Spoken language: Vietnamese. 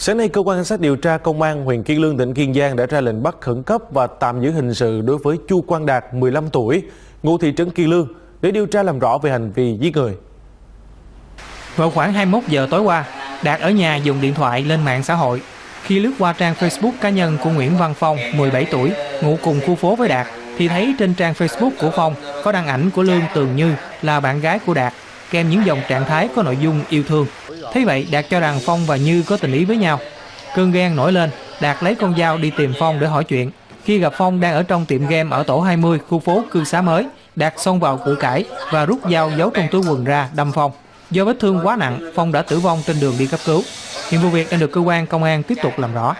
Sáng nay, cơ quan cảnh sát điều tra công an huyện Kiên Lương tỉnh Kiên Giang đã ra lệnh bắt khẩn cấp và tạm giữ hình sự đối với Chu Quang Đạt, 15 tuổi, ngụ thị trấn Kiên Lương để điều tra làm rõ về hành vi giết người. Vào khoảng 21 giờ tối qua, Đạt ở nhà dùng điện thoại lên mạng xã hội. Khi lướt qua trang Facebook cá nhân của Nguyễn Văn Phong, 17 tuổi, ngụ cùng khu phố với Đạt, thì thấy trên trang Facebook của Phong có đăng ảnh của Lương Tường Như là bạn gái của Đạt, kèm những dòng trạng thái có nội dung yêu thương. Thế vậy, Đạt cho rằng Phong và Như có tình ý với nhau. Cơn ghen nổi lên, Đạt lấy con dao đi tìm Phong để hỏi chuyện. Khi gặp Phong đang ở trong tiệm game ở tổ 20 khu phố Cư Xá Mới, Đạt xông vào cự cãi và rút dao giấu trong túi quần ra đâm Phong. Do vết thương quá nặng, Phong đã tử vong trên đường đi cấp cứu. Hiện vụ việc đang được cơ quan công an tiếp tục làm rõ.